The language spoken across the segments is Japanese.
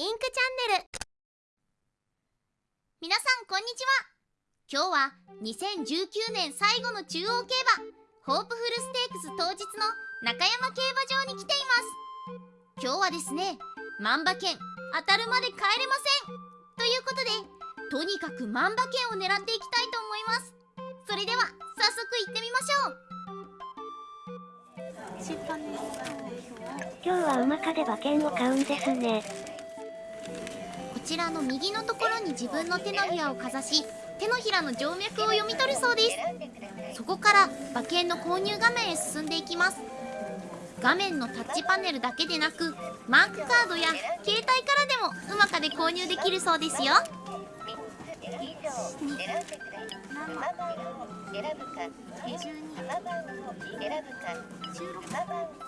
インクチャンネル。皆さんこんにちは。今日は2019年最後の中央競馬ホープフルステークス当日の中山競馬場に来ています。今日はですね万馬券当たるまで帰れません。ということでとにかく万馬券を狙っていきたいと思います。それでは早速行ってみましょう。今日は馬かで馬券を買うんですね。こちらの右のところに自分の手のひらをかざし手のひらの静脈を読み取るそうです。そこから馬券の購入画面へ進んでいきます。画面のタッチパネルだけでなくマークカードや携帯からでもうまかで購入できるそうですよ。選ぶか、選ぶか、選ぶか、選ぶか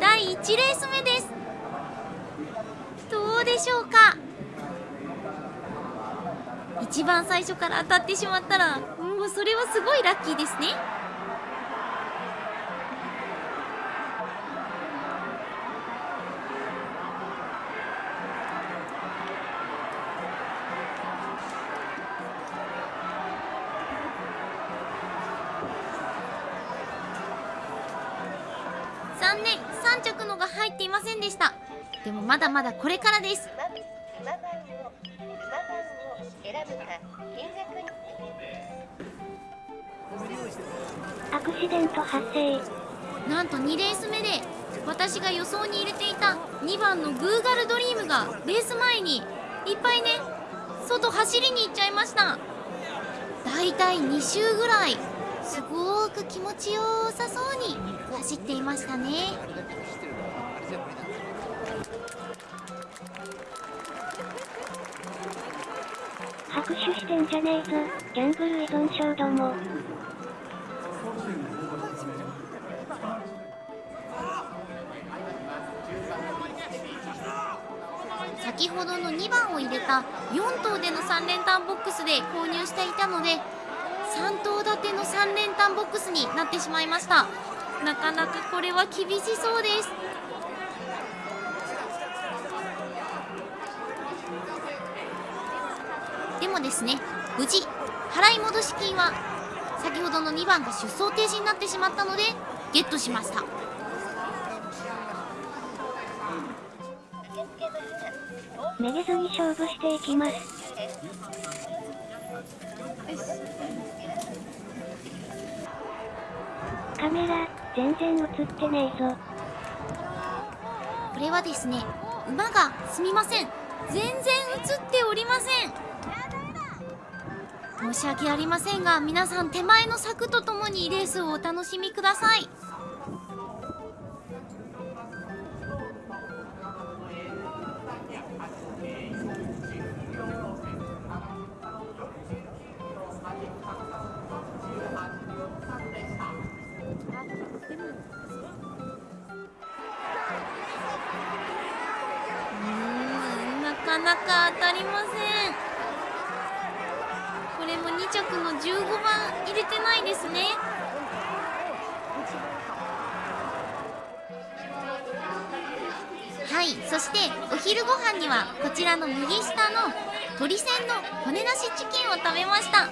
第1レース目です。どうでしょうか？一番最初から当たってしまったらもうそれはすごいラッキーですね。3着のが入っていませんでした。でもまだまだこれからです。アクシデント発生。なんと2レース目で私が予想に入れていた2番のグーガルドリームがレース前にいっぱいね外走りに行っちゃいました。だいたい2周ぐらいすごーく気持ちよさそうに走っていましたね。拍手してんじゃねえぞギャンブル依存症ども。先ほどの2番を入れた4頭での3連単ボックスで購入していたので3頭立ての3連単ボックスになってしまいました。なかなかこれは厳しそうです。でもですね無事払い戻し金は先ほどの2番が出走停止になってしまったのでゲットしました。めげずに勝負していきます。カメラ全然映ってねえぞ。これはですね馬がすみません。全然映っておりません。申し訳ありませんが皆さん手前の柵とともにレースをお楽しみください。かりません。これも2着の15番入れてないですね。はいそしてお昼ご飯にはこちらの右下の鶏鮮の骨なしチキンを食べました。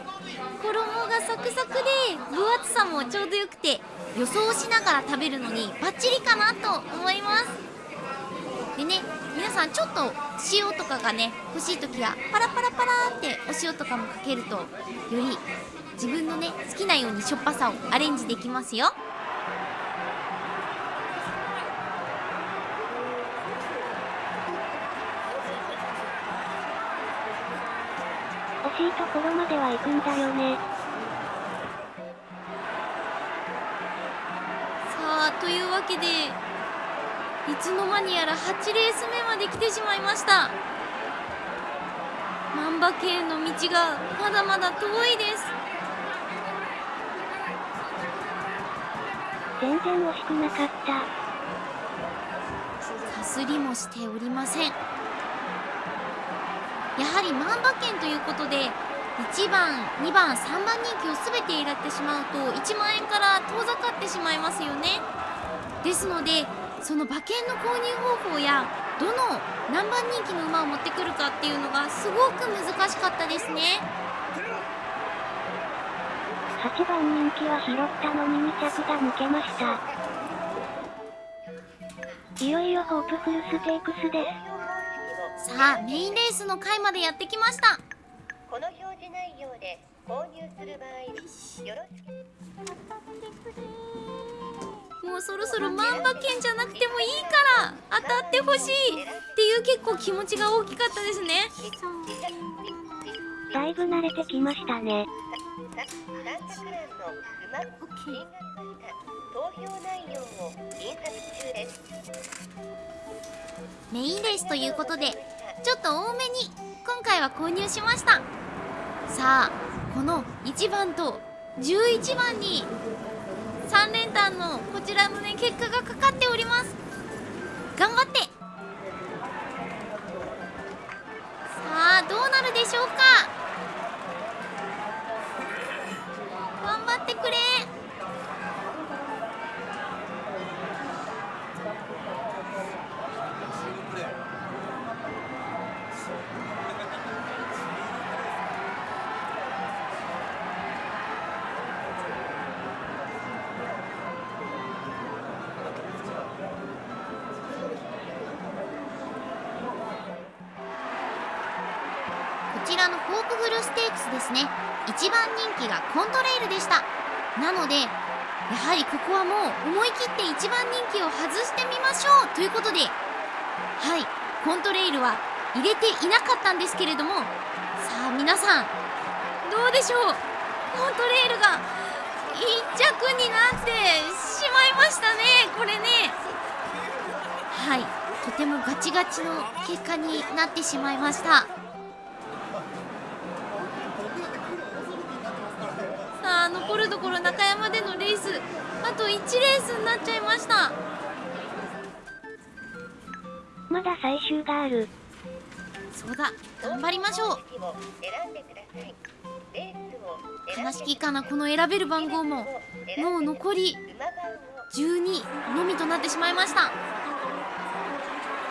衣がサクサクで分厚さもちょうどよくて予想しながら食べるのにバッチリかなと思います。でね皆さんちょっと塩とかがね欲しい時はパラパラパラってお塩とかもかけるとより自分のね好きなようにしょっぱさをアレンジできますよ。惜しいところまでは行くんだよね。さあというわけでいつの間にやら8レース目まで来てしまいました。万馬券の道がまだまだ遠いです。全然惜しくなかった。かすりもしておりません。やはり万馬券ということで1番2番3番人気を全て入れてしまうと1万円から遠ざかってしまいますよね。ですのでその馬券の購入方法やどの何番人気の馬を持ってくるかっていうのがすごく難しかったですね8番人気は拾ったのに2着が抜けました。いよいよホープフルステークスです。さあメインレースの回までやってきましたこの表示内容で購入する場合よろしくもうそろそろ万馬券じゃなくてもいいから当たってほしいっていう結構気持ちが大きかったですね。だいぶ慣れてきましたね。メインレースということでちょっと多めに今回は購入しました。さあこの1番と11番に3連単のこちらのね結果がかかっております。頑張って。ホープフルステークスですね。一番人気がコントレイルでした。なのでやはりここはもう思い切って一番人気を外してみましょうということではいコントレイルは入れていなかったんですけれどもさあ皆さんどうでしょう？コントレイルが1着になってしまいましたね。これね。はいとてもガチガチの結果になってしまいました。あと1レースになっちゃいました。まだ最終がある。そうだ頑張りましょう。悲しきかなこの選べる番号も。もう残り馬番を12のみとなってしまいました。こ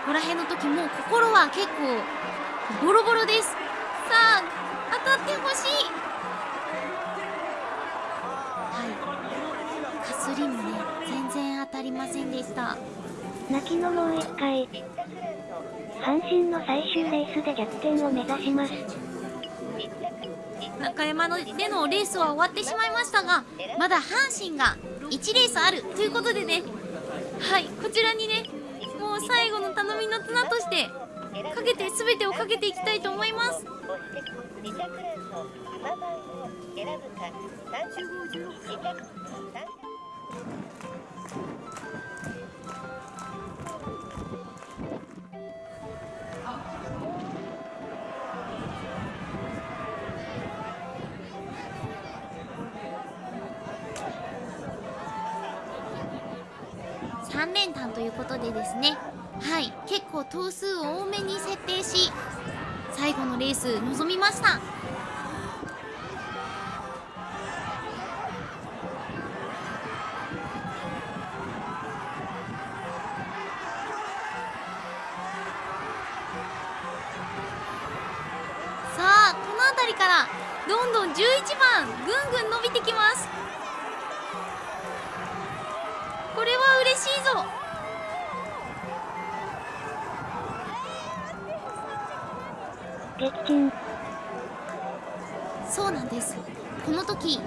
こら辺の時もう心は結構ボロボロですませんでした泣きのもう一回。阪神の最終レースで逆転を目指します。中山のでのレースは終わってしまいましたがまだ阪神が1レースあるということでねはいこちらにねもう最後の頼みの綱としてかけて全てをかけていきたいと思います押して2着ランの馬番を選ぶか3着2着3連単ということでですね。はい。結構頭数を多めに設定し最後のレース臨みました。からどんどん11番ぐんぐん伸びてきます。これは嬉しいぞ。そうなんです。この時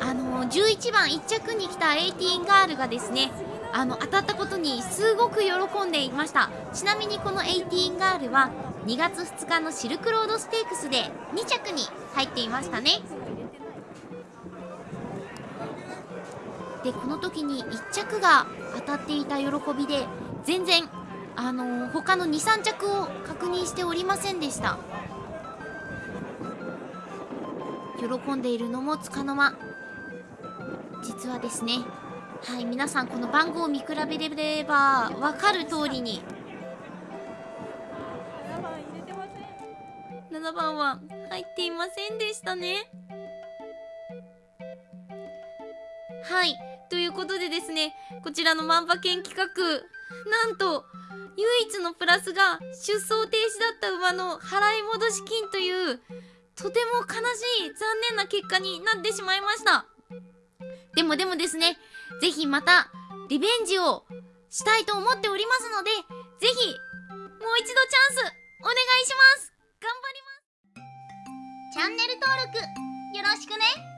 あの11番1着に来た18ガールがですねあの当たったことにすごく喜んでいました。ちなみにこの18ガールは2月2日のシルクロードステークスで2着に入っていましたね。でこの時に1着が当たっていた喜びで全然あの他の23着を確認しておりませんでした。喜んでいるのもつかの間。実はですねはい皆さんこの番号を見比べれば分かる通りに7番は入っていませんでしたね。はい。ということでですねこちらの万馬券企画なんと唯一のプラスが出走停止だった馬の払い戻し金というとても悲しい残念な結果になってしまいました。でもでもですねぜひまたリベンジをしたいと思っておりますのでぜひもう一度チャンスお願いします。頑張ります。チャンネル登録よろしくね。